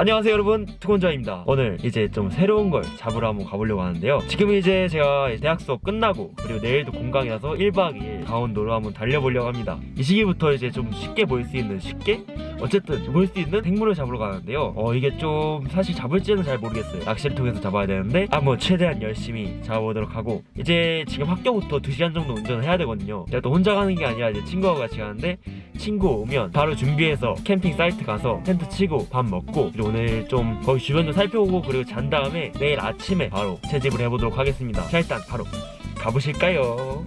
안녕하세요 여러분. 투건자입니다. 오늘 이제 좀 새로운 걸 잡으러 한번 가보려고 하는데요. 지금 이제 제가 대학 수업 끝나고 그리고 내일도 공강이라서 1박 2일 강원도로 한번 달려보려고 합니다. 이 시기부터 이제 좀 쉽게 보일 수 있는 쉽게 어쨌든 볼수 있는 생물을 잡으러 가는데요. 어 이게 좀 사실 잡을지는 잘 모르겠어요. 낚시를 통해서 잡아야 되는데 한번 최대한 열심히 잡아보도록 하고 이제 지금 학교부터 2시간 정도 운전을 해야 되거든요. 제가 또 혼자 가는 게 아니라 이제 친구하고 같이 가는데 친구 오면 바로 준비해서 캠핑 사이트 가서 텐트 치고 밥 먹고 오늘 좀 거기 주변도 살펴보고 그리고 잔 다음에 내일 아침에 바로 채집을 해보도록 하겠습니다. 자 일단 바로 가보실까요?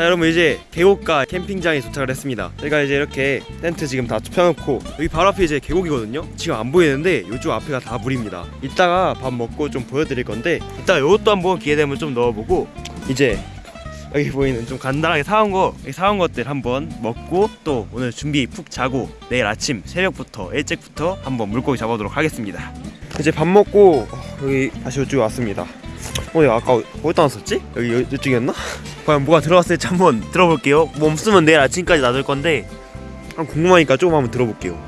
자 여러분 이제 계곡가 캠핑장에 도착을 했습니다. 저희가 이제 이렇게 텐트 지금 다 펴놓고 여기 바로 앞에 이제 계곡이거든요? 지금 안 보이는데 이쪽 앞에가 다 물입니다. 이따가 밥 먹고 좀 보여드릴 건데 이따 이것도 한번 기회 되면 좀 넣어보고 이제 여기 보이는 좀 간단하게 사온 거 사온 것들 한번 먹고 또 오늘 준비 푹 자고 내일 아침 새벽부터 일찍부터 한번 물고기 잡아보도록 하겠습니다. 이제 밥 먹고 어, 여기 다시 이쪽에 왔습니다. 어, 야, 아까 어디다 놨었지? 여기 여- 이쪽이었나? 과연 뭐가 들어갔을지 한번 들어볼게요 뭐 없으면 내일 아침까지 놔둘 건데 한 궁금하니까 조금 한번 들어볼게요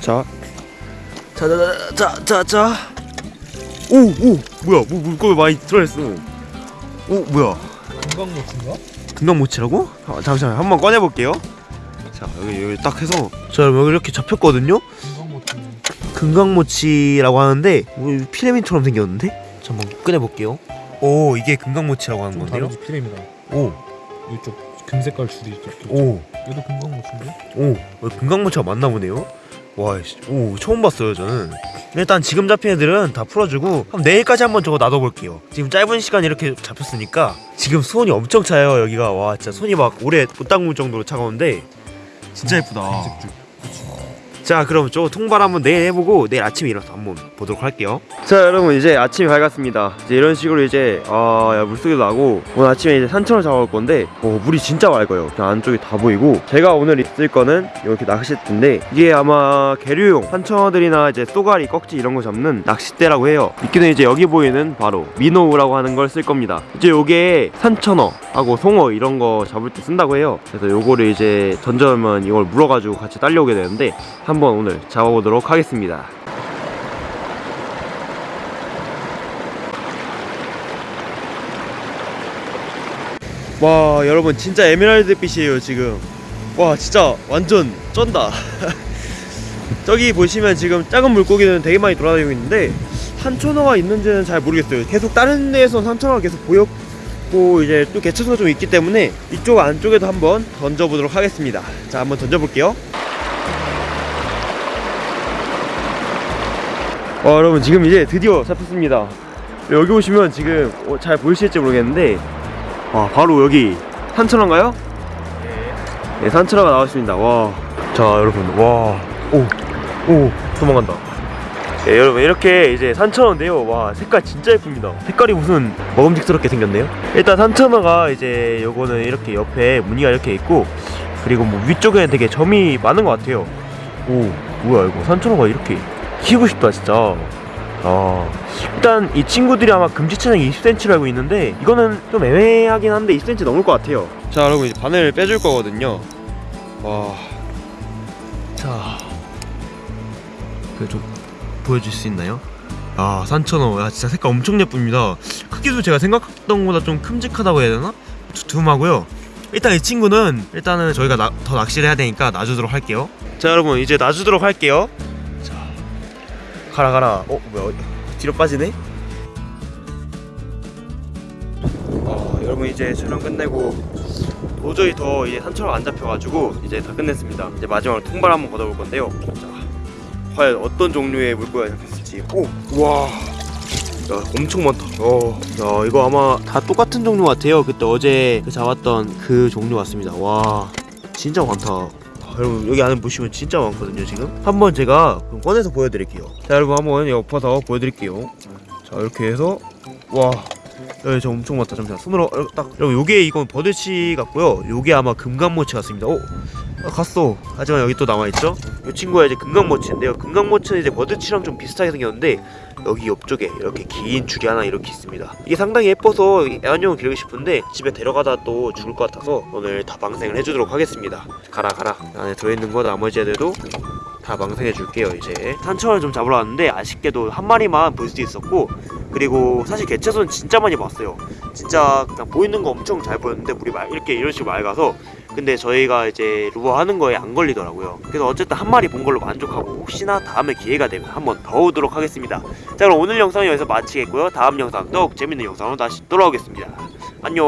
자 자자자자자 오! 오! 뭐야 뭐 물고기 많이 들어있어 오 뭐야 금강모치인가? 금강모치라고? 아, 잠시만요 한번 꺼내볼게요 자 여기 여기 딱 해서 자 여기 이렇게 잡혔거든요 금강모치 금강모치라고 하는데 뭐 피라미드처럼 생겼는데? 자 한번 꺼내볼게요 오 이게 금강모치라고 하는 좀 건데요? 다르지 피레미다 오 이쪽 금색깔 줄이 있죠 오, 얘도 금강모치인데? 오, 어, 금강모치가 맞나 보네요. 와, 씨, 오, 처음 봤어요, 저는. 일단 지금 잡힌 애들은 다 풀어주고 그럼 내일까지 한번 저거 놔둬볼게요. 지금 짧은 시간 이렇게 잡혔으니까 지금 수온이 엄청 차요, 여기가. 와, 진짜 손이 막 오래 못 담글 정도로 차가운데 진짜 예쁘다. 자 그럼 저 통발 한번 내일 해보고 내일 아침에 일어나서 한번 보도록 할게요. 자 여러분 이제 아침이 밝았습니다. 이제 이런 식으로 이제 아 야, 물속에도 나고 오늘 아침에 이제 산천을 잡아올 건데 어, 물이 진짜 맑아요. 그냥 안쪽이 다 보이고 제가 오늘 있을 거는 이렇게 낚싯대인데 이게 아마 계류용 산천어들이나 이제 쏘가리 꺽지 이런 거 잡는 낚싯대라고 해요. 이끼는 이제 여기 보이는 바로 미노우라고 하는 걸 쓸 겁니다. 이제 요게 산천어하고 송어 이런 거 잡을 때 쓴다고 해요. 그래서 요거를 이제 던져오면 이걸 물어가지고 같이 딸려오게 되는데 한번 오늘 잡아보도록 하겠습니다. 와 여러분 진짜 에메랄드 빛이에요 지금. 와 진짜 완전 쩐다. 저기 보시면 지금 작은 물고기는 되게 많이 돌아다니고 있는데 산천어가 있는지는 잘 모르겠어요. 계속 다른 데에서 산천어가 계속 보였고 이제 또 개체수가 좀 있기 때문에 이쪽 안쪽에도 한번 던져보도록 하겠습니다. 자 한번 던져볼게요 와 어, 여러분 지금 이제 드디어 잡혔습니다. 여기 보시면 지금 어, 잘 보이실지 모르겠는데 와 바로 여기 산천어인가요? 네 산천어가 나왔습니다. 와자 여러분 와오오 도망간다. 네 여러분 이렇게 이제 산천어인데요. 와 색깔 진짜 예쁩니다. 색깔이 무슨 먹음직스럽게 생겼네요? 일단 산천어가 이제 요거는 이렇게 옆에 무늬가 이렇게 있고 그리고 뭐 위쪽에는 되게 점이 많은 것 같아요. 오 뭐야 이거 산천어가 이렇게 키우고 싶다 진짜. 아 일단 이 친구들이 아마 금지 체장이 20cm로 알고 있는데 이거는 좀 애매하긴 한데 20cm 넘을 것 같아요. 자 여러분 이제 바늘 빼줄 거거든요. 와자. 그좀 보여줄 수 있나요? 아 산천어. 야 진짜 색깔 엄청 예쁩니다. 크기도 제가 생각했던 것보다 좀 큼직하다고 해야 되나? 두툼하고요. 일단 이 친구는 일단은 저희가 나- 더 낚시를 해야 되니까 놔주도록 할게요. 자 여러분 이제 놔주도록 할게요. 자 가라 가라. 어 뭐야? 뒤로 빠지네? 어 여러분 이제 촬영 끝내고 도저히 더 이제 산처럼 안 잡혀가지고 이제 다 끝냈습니다. 이제 마지막으로 통발 한번 걷어볼 건데요. 자 과연 어떤 종류의 물고기가 잡혔을지. 오와. 야 엄청 많다. 어, 야 이거 아마 다 똑같은 종류 같아요. 그때 어제 그 잡았던 그 종류 같습니다. 와 진짜 많다. 아, 여러분 여기 안에 보시면 진짜 많거든요 지금. 한번 제가 꺼내서 보여드릴게요. 자 여러분 한번 엎어서 보여드릴게요. 자 이렇게 해서 와. 여기 저 엄청 많다. 잠시만. 손으로 어, 딱. 여러분 요게 이건 버드치 같고요. 요게 아마 금강모치 같습니다. 오 아, 갔어. 하지만 여기 또 남아있죠? 이 친구가 이제 금강모치인데요. 금강모치는 이제 버드치랑 좀 비슷하게 생겼는데 여기 옆쪽에 이렇게 긴 줄이 하나 이렇게 있습니다. 이게 상당히 예뻐서 애완용을 기르고 싶은데 집에 데려가다 또 죽을 것 같아서 오늘 다 방생을 해주도록 하겠습니다. 가라 가라. 안에 들어있는 거 나머지 애들도 다 망상해 줄게요 이제. 산천을 좀 잡으러 왔는데 아쉽게도 한 마리만 볼 수 있었고 그리고 사실 개체수는 진짜 많이 봤어요. 진짜 그냥 보이는 거 엄청 잘 보였는데 물이 막 이렇게 이런 식으로 맑아서. 근데 저희가 이제 루어 하는 거에 안 걸리더라고요. 그래서 어쨌든 한 마리 본 걸로 만족하고 혹시나 다음에 기회가 되면 한 번 더 오도록 하겠습니다. 자 그럼 오늘 영상은 여기서 마치겠고요. 다음 영상 더욱 재밌는 영상으로 다시 돌아오겠습니다. 안녕